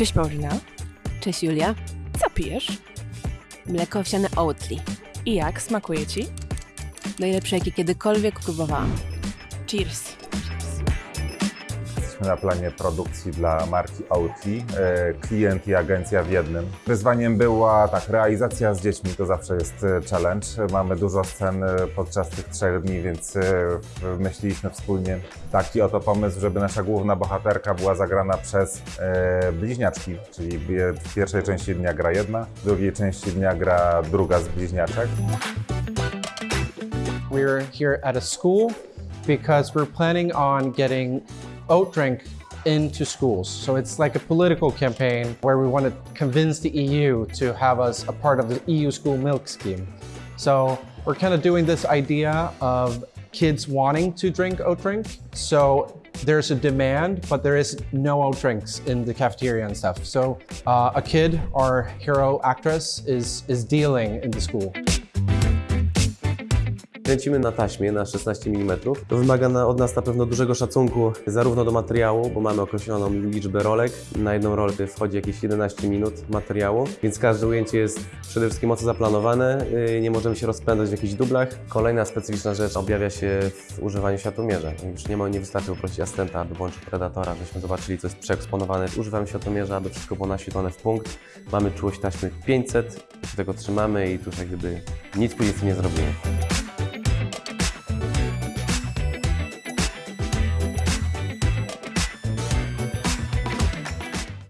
Cześć Paulina. Cześć Julia. Co pijesz? Mleko owsiane Oatly. I jak? Smakuje ci? Najlepsze jakie kiedykolwiek próbowałam. Cheers. Jesteśmy na planie produkcji dla marki Oatly, e, klient i agencja w jednym. Wyzwaniem była tak, realizacja z dziećmi, to zawsze jest e, challenge. Mamy dużo scen e, podczas tych trzech dni, więc wymyśliliśmy wspólnie taki oto pomysł, żeby nasza główna bohaterka była zagrana przez bliźniaczki, czyli w pierwszej części dnia gra jedna, w drugiej części dnia gra druga z bliźniaczek. We're here at a school because we're planning on getting oat drink into schools. So it's like a political campaign where we want to convince the EU to have us a part of the EU school milk scheme. So we're kind of doing this idea of kids wanting to drink oat drink. So there's a demand, but there is no oat drinks in the cafeteria and stuff. So uh, a kid, our hero actress, is is dealing in the school. Kręcimy na taśmie na 16 mm. To wymaga na, od nas na pewno dużego szacunku zarówno do materiału, bo mamy określoną liczbę rolek. Na jedną rolkę wchodzi jakieś 11 minut materiału, więc każde ujęcie jest przede wszystkim mocno zaplanowane. Yy, Nie możemy się rozpędzać w jakichś dublach. Kolejna specyficzna rzecz objawia się w używaniu światłomierza. Już nie, ma, nie wystarczy poprosić asystenta, aby włączył predatora, żebyśmy zobaczyli, co jest przeeksponowane. Używamy światłomierza, aby wszystko było naświetlone w punkt. Mamy czułość taśmy 500, się tego trzymamy i tutaj gdyby nic później nie zrobimy.